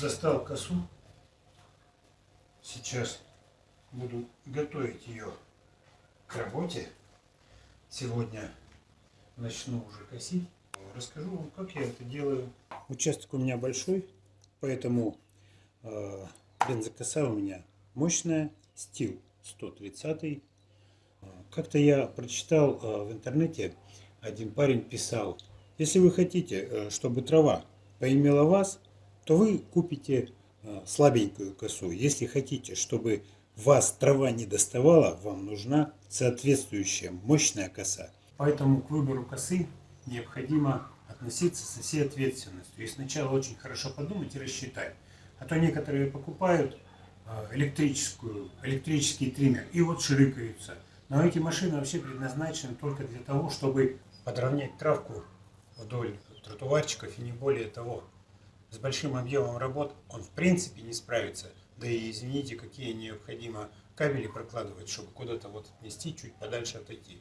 достал косу. Сейчас буду готовить ее к работе. Сегодня начну уже косить. Расскажу вам, как я это делаю. Участок у меня большой, поэтому э, бензокоса у меня мощная, стил 130. Как-то я прочитал э, в интернете, один парень писал, если вы хотите, э, чтобы трава поимела вас, то вы купите э, слабенькую косу. Если хотите, чтобы вас трава не доставала, вам нужна соответствующая мощная коса. Поэтому к выбору косы необходимо относиться со всей ответственностью. И сначала очень хорошо подумать и рассчитать. А то некоторые покупают электрическую, электрический триммер и вот ширыкаются. Но эти машины вообще предназначены только для того, чтобы подровнять травку вдоль тротуарчиков и не более того. С большим объемом работ он в принципе не справится. Да и извините, какие необходимо кабели прокладывать, чтобы куда-то вот отнести, чуть подальше отойти.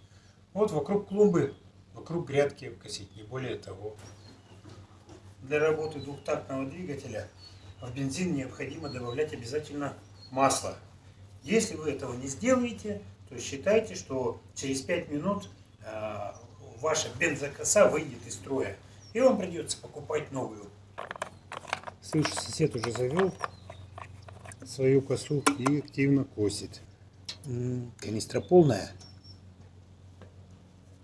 Вот вокруг клумбы, вокруг грядки косить, не более того. Для работы двухтактного двигателя в бензин необходимо добавлять обязательно масло. Если вы этого не сделаете, то считайте, что через 5 минут э, ваша бензокоса выйдет из строя. И вам придется покупать новую. Слышу, сосед уже завел свою косу и активно косит. Канистра полная.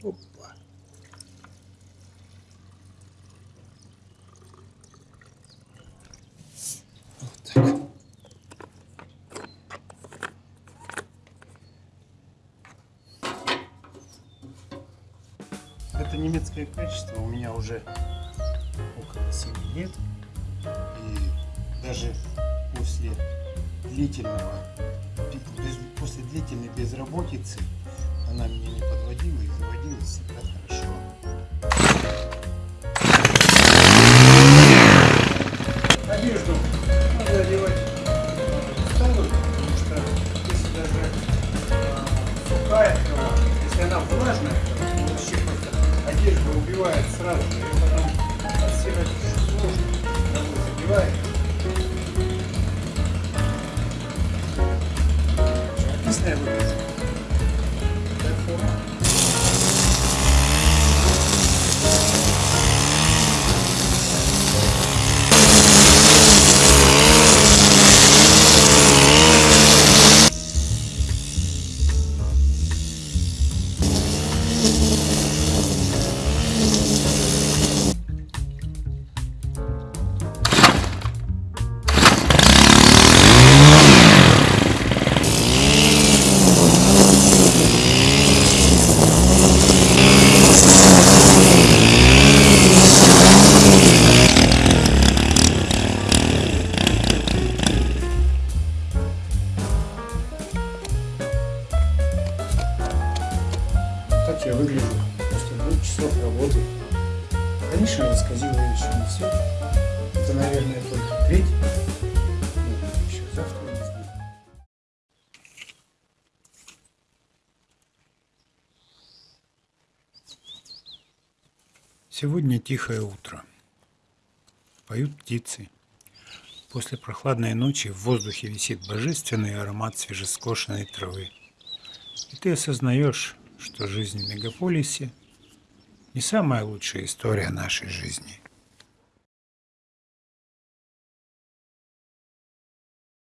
Опа. Вот так. Это немецкое качество у меня уже около 7 лет. Даже после длительного, после длительной безработицы она меня не подводила и заводила всегда хорошо. Одежду надо одевать старую, потому что если даже э, сухая трава, если она влажная, то вообще просто одежда убивает сразу и потом отстирать сложно, travels. Так я выгляжу после двух часов работы. Конечно, я сказал еще не все. Это, наверное, только треть. Ну, еще завтра. Сегодня тихое утро. Поют птицы. После прохладной ночи в воздухе висит божественный аромат свежескошенной травы. И ты осознаешь, что жизнь в мегаполисе не самая лучшая история нашей жизни.